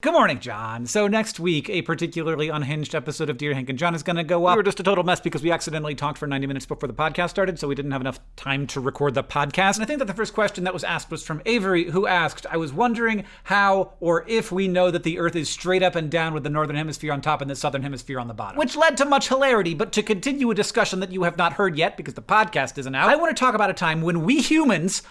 Good morning, John. So next week, a particularly unhinged episode of Dear Hank and John is going to go up. We were just a total mess because we accidentally talked for 90 minutes before the podcast started, so we didn't have enough time to record the podcast. And I think that the first question that was asked was from Avery, who asked, I was wondering how or if we know that the Earth is straight up and down with the northern hemisphere on top and the southern hemisphere on the bottom. Which led to much hilarity, but to continue a discussion that you have not heard yet because the podcast isn't out, I want to talk about a time when we humans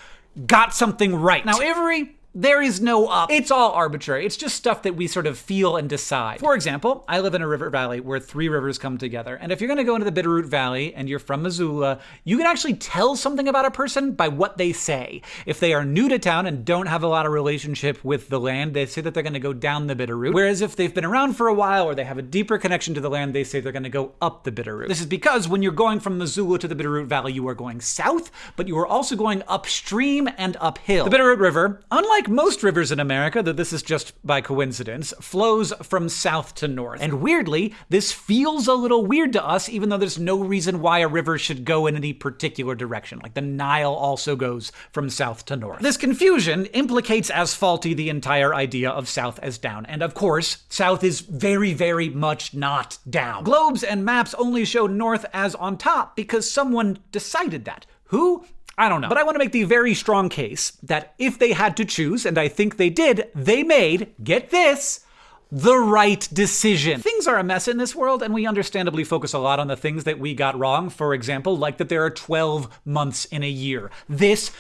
got something right. Now, Avery, there is no up. It's all arbitrary. It's just stuff that we sort of feel and decide. For example, I live in a river valley where three rivers come together. And if you're going to go into the Bitterroot Valley and you're from Missoula, you can actually tell something about a person by what they say. If they are new to town and don't have a lot of relationship with the land, they say that they're going to go down the Bitterroot. Whereas if they've been around for a while or they have a deeper connection to the land, they say they're going to go up the Bitterroot. This is because when you're going from Missoula to the Bitterroot Valley, you are going south, but you are also going upstream and uphill. The Bitterroot River, unlike like most rivers in America, though this is just by coincidence, flows from south to north. And weirdly, this feels a little weird to us, even though there's no reason why a river should go in any particular direction. Like the Nile also goes from south to north. This confusion implicates as faulty the entire idea of south as down. And of course, south is very, very much not down. Globes and maps only show north as on top because someone decided that. Who? I don't know. But I want to make the very strong case that if they had to choose, and I think they did, they made, get this, the right decision. Things are a mess in this world, and we understandably focus a lot on the things that we got wrong. For example, like that there are 12 months in a year. This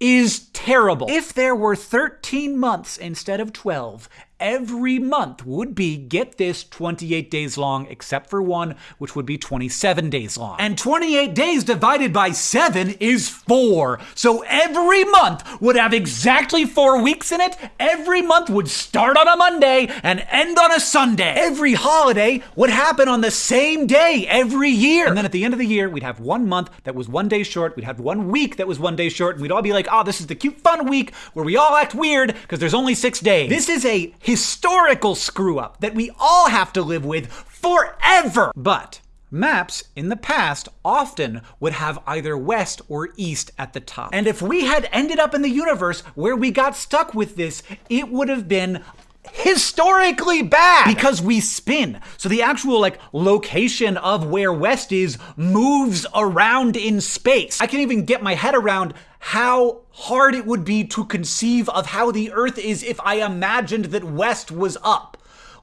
is terrible. If there were 13 months instead of 12, every month would be, get this, 28 days long, except for one, which would be 27 days long. And 28 days divided by 7 is 4. So every month would have exactly 4 weeks in it. Every month would start on a Monday and end on a Sunday. Every holiday would happen on the same day every year. And then at the end of the year, we'd have one month that was one day short. We'd have one week that was one day short. And we'd all be like, oh, this is the cute, fun week where we all act weird because there's only six days. This is a historical screw up that we all have to live with forever. But Maps in the past often would have either west or east at the top. And if we had ended up in the universe where we got stuck with this, it would have been historically bad because we spin. So the actual like location of where west is moves around in space. I can't even get my head around how hard it would be to conceive of how the earth is if I imagined that west was up.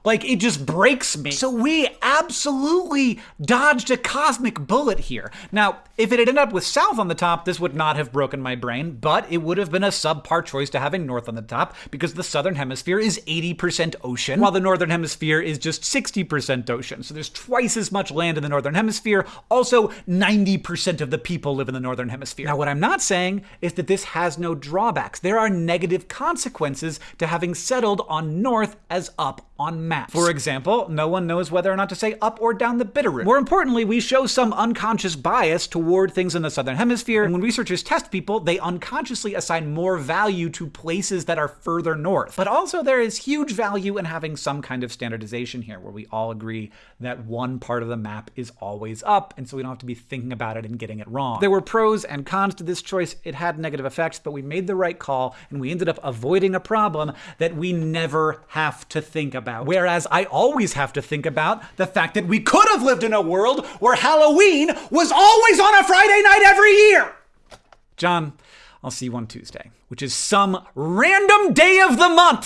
Like, it just breaks me. So we absolutely dodged a cosmic bullet here. Now, if it had ended up with south on the top, this would not have broken my brain, but it would have been a subpar choice to having north on the top because the southern hemisphere is 80% ocean, while the northern hemisphere is just 60% ocean. So there's twice as much land in the northern hemisphere. Also, 90% of the people live in the northern hemisphere. Now, what I'm not saying is that this has no drawbacks. There are negative consequences to having settled on north as up on maps. For example, no one knows whether or not to say up or down the Bitterroot. More importantly, we show some unconscious bias toward things in the southern hemisphere, and when researchers test people, they unconsciously assign more value to places that are further north. But also there is huge value in having some kind of standardization here, where we all agree that one part of the map is always up, and so we don't have to be thinking about it and getting it wrong. There were pros and cons to this choice. It had negative effects, but we made the right call, and we ended up avoiding a problem that we never have to think about about. Whereas I always have to think about the fact that we could have lived in a world where Halloween was always on a Friday night every year. John, I'll see you on Tuesday, which is some random day of the month.